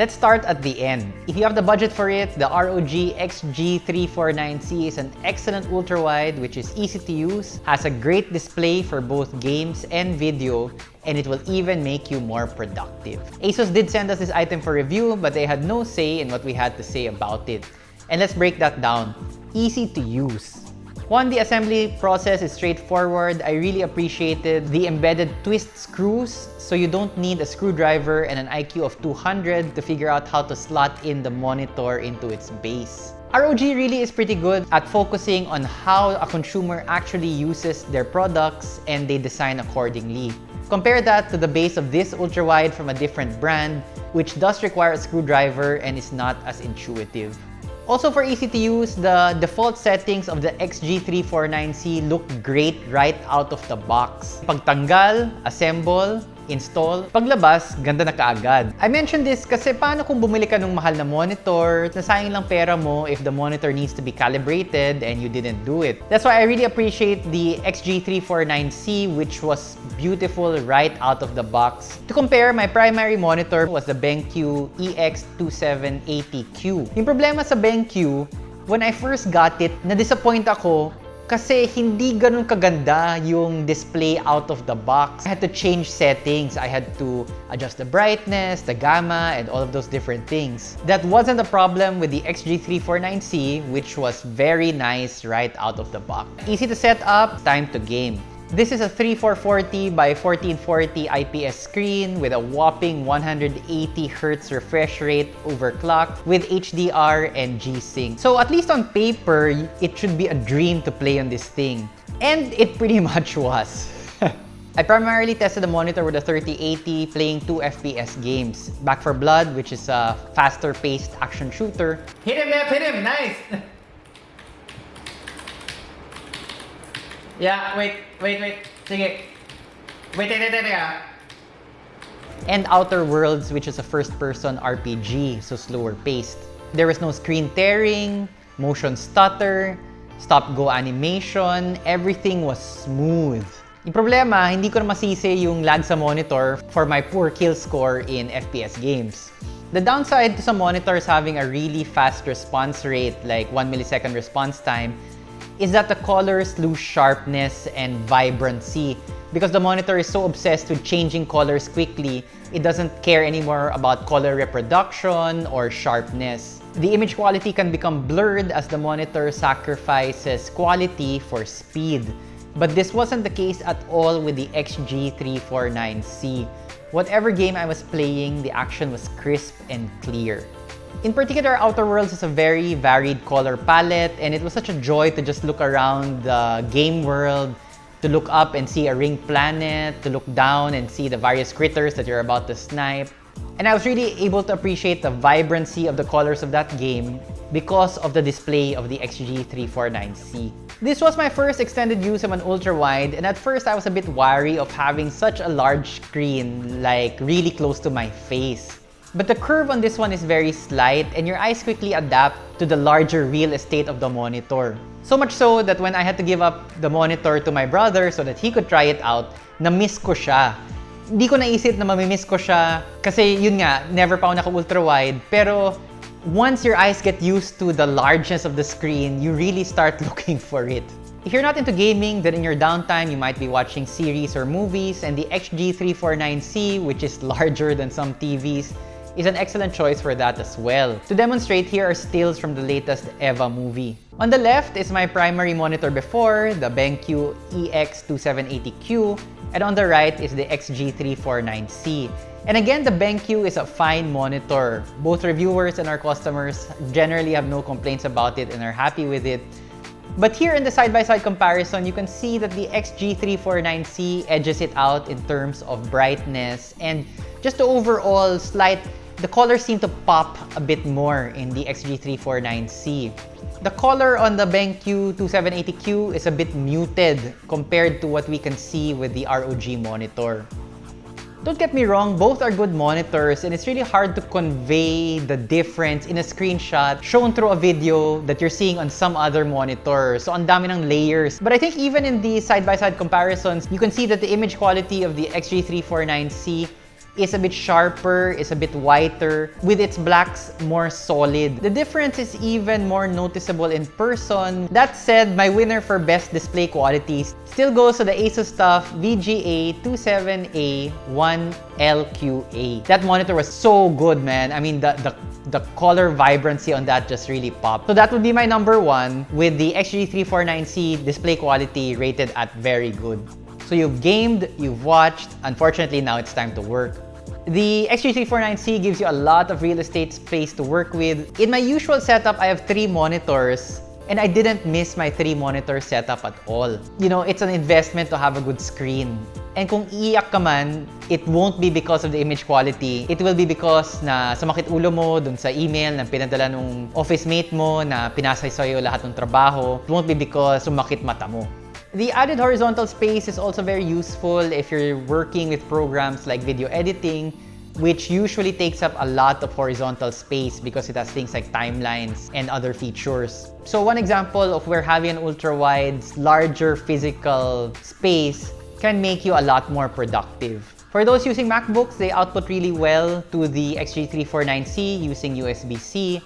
Let's start at the end. If you have the budget for it, the ROG XG349C is an excellent ultra-wide which is easy to use, has a great display for both games and video, and it will even make you more productive. ASUS did send us this item for review, but they had no say in what we had to say about it. And let's break that down. Easy to use. One, the assembly process is straightforward. I really appreciated the embedded twist screws, so you don't need a screwdriver and an IQ of 200 to figure out how to slot in the monitor into its base. ROG really is pretty good at focusing on how a consumer actually uses their products and they design accordingly. Compare that to the base of this ultra-wide from a different brand, which does require a screwdriver and is not as intuitive. Also for easy to use, the default settings of the XG349C look great right out of the box. Pagtanggal, assemble, install. Paglabas, ganda na kaagad. I mentioned this kasi paano kung bumili ka ng mahal na monitor, nasayang lang pera mo if the monitor needs to be calibrated and you didn't do it. That's why I really appreciate the XG349C which was beautiful right out of the box. To compare, my primary monitor was the BenQ EX2780Q. Yung problema sa BenQ, when I first got it, na-disappoint ako kasi hindi ganun kaganda yung display out of the box. I had to change settings. I had to adjust the brightness, the gamma, and all of those different things. That wasn't a problem with the XG349C, which was very nice right out of the box. Easy to set up, time to game. This is a 3440 by 1440 IPS screen with a whopping 180Hz refresh rate overclocked with HDR and G-Sync. So at least on paper, it should be a dream to play on this thing. And it pretty much was. I primarily tested the monitor with a 3080 playing 2 FPS games. Back 4 Blood, which is a faster paced action shooter. Hit him, Nep! Hit him! Nice! yeah, wait, wait, wait. Sige. Wait, wait, wait, wait, ah. and Outer Worlds, which is a first-person RPG, so slower paced. There was no screen tearing, motion stutter, stop-go animation, everything was smooth. Yung problema, hindi ko na masisi yung lag sa monitor for my poor kill score in FPS games. The downside to some monitors having a really fast response rate, like 1 millisecond response time, is that the colors lose sharpness and vibrancy. Because the monitor is so obsessed with changing colors quickly, it doesn't care anymore about color reproduction or sharpness. The image quality can become blurred as the monitor sacrifices quality for speed. But this wasn't the case at all with the XG349C. Whatever game I was playing, the action was crisp and clear. In particular, Outer Worlds is a very varied color palette and it was such a joy to just look around the game world, to look up and see a ring planet, to look down and see the various critters that you're about to snipe. And I was really able to appreciate the vibrancy of the colors of that game because of the display of the XG349C. This was my first extended use of an ultra-wide and at first I was a bit wary of having such a large screen like really close to my face. But the curve on this one is very slight and your eyes quickly adapt to the larger real estate of the monitor. So much so that when I had to give up the monitor to my brother so that he could try it out, na-miss ko siya. Hindi ko naisip na mamimiss ko siya kasi yun nga, never pa ako naka-ultra-wide. Pero once your eyes get used to the largeness of the screen, you really start looking for it. If you're not into gaming, then in your downtime, you might be watching series or movies, and the XG349C, which is larger than some TVs, is an excellent choice for that as well. To demonstrate, here are stills from the latest EVA movie. On the left is my primary monitor before, the BenQ EX2780Q, and on the right is the XG349C. And again, the BenQ is a fine monitor. Both reviewers and our customers generally have no complaints about it and are happy with it. But here in the side-by-side -side comparison, you can see that the XG349C edges it out in terms of brightness and just overall slight the colors seem to pop a bit more in the XG349C. The color on the BenQ 2780Q is a bit muted compared to what we can see with the ROG monitor. Don't get me wrong, both are good monitors and it's really hard to convey the difference in a screenshot shown through a video that you're seeing on some other monitor. So ang dami ng layers. But I think even in the side-by-side -side comparisons, you can see that the image quality of the XG349C is a bit sharper, is a bit whiter, with its blacks more solid. The difference is even more noticeable in person. That said, my winner for best display quality still goes to the Asus TUF VGA 27A1LQA. That monitor was so good, man. I mean, the, the, the color vibrancy on that just really popped. So that would be my number one with the XG349C display quality rated at very good. So you've gamed, you've watched, unfortunately now it's time to work. The XG349C gives you a lot of real estate space to work with. In my usual setup, I have three monitors and I didn't miss my three monitor setup at all. You know, it's an investment to have a good screen. And kung iiyak ka man, it won't be because of the image quality. It will be because na sumakit ulo mo dun sa email na pinadala nung office mate mo na pinasay sa'yo lahat ng trabaho. It won't be because sumakit mata mo. The added horizontal space is also very useful if you're working with programs like video editing, which usually takes up a lot of horizontal space because it has things like timelines and other features. So one example of where having an ultra-wide's larger physical space can make you a lot more productive. For those using MacBooks, they output really well to the XG349C using USB-C.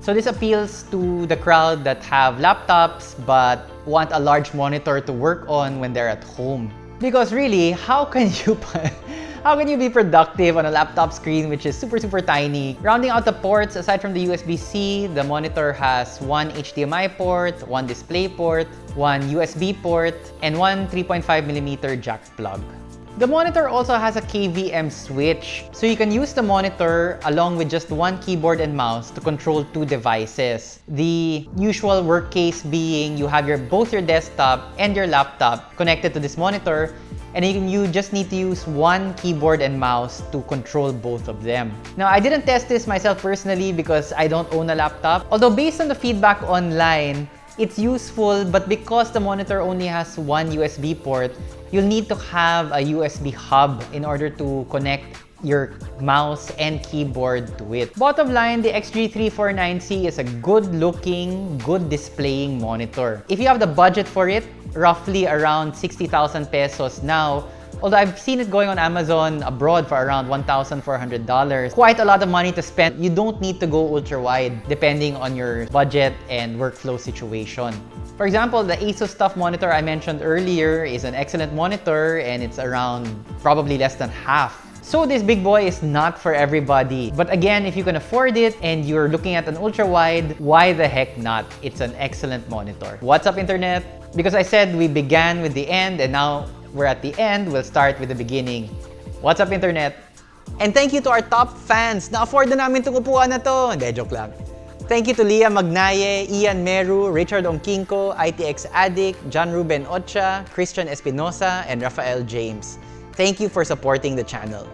So this appeals to the crowd that have laptops but want a large monitor to work on when they're at home. Because really, how can you how can you be productive on a laptop screen which is super super tiny? Rounding out the ports, aside from the USB-C, the monitor has one HDMI port, one display port, one USB port, and one 3.5mm jack plug. The monitor also has a KVM switch, so you can use the monitor along with just one keyboard and mouse to control two devices. The usual work case being you have your both your desktop and your laptop connected to this monitor, and you, just need to use one keyboard and mouse to control both of them. Now, I didn't test this myself personally because I don't own a laptop, although based on the feedback online, it's useful, but because the monitor only has one USB port, you'll need to have a USB hub in order to connect your mouse and keyboard to it. Bottom line, the XG349C is a good-looking, good displaying monitor. If you have the budget for it, roughly around 60,000 pesos now, Although I've seen it going on Amazon abroad for around $1,400. Quite a lot of money to spend. You don't need to go ultra-wide depending on your budget and workflow situation. For example, the Asus TUF monitor I mentioned earlier is an excellent monitor and it's around probably less than half so this big boy is not for everybody. But again, if you can afford it and you're looking at an ultra-wide, why the heck not? It's an excellent monitor. What's up, Internet? Because I said we began with the end and now we're at the end, we'll start with the beginning. What's up, Internet? And thank you to our top fans. Na-afford na namin itong upuan na to. Hindi, joke lang. Thank you to Leah Magnaye, Ian Meru, Richard Ongkinko, ITX Addict, John Ruben Ocha, Christian Espinosa, and Rafael James. Thank you for supporting the channel.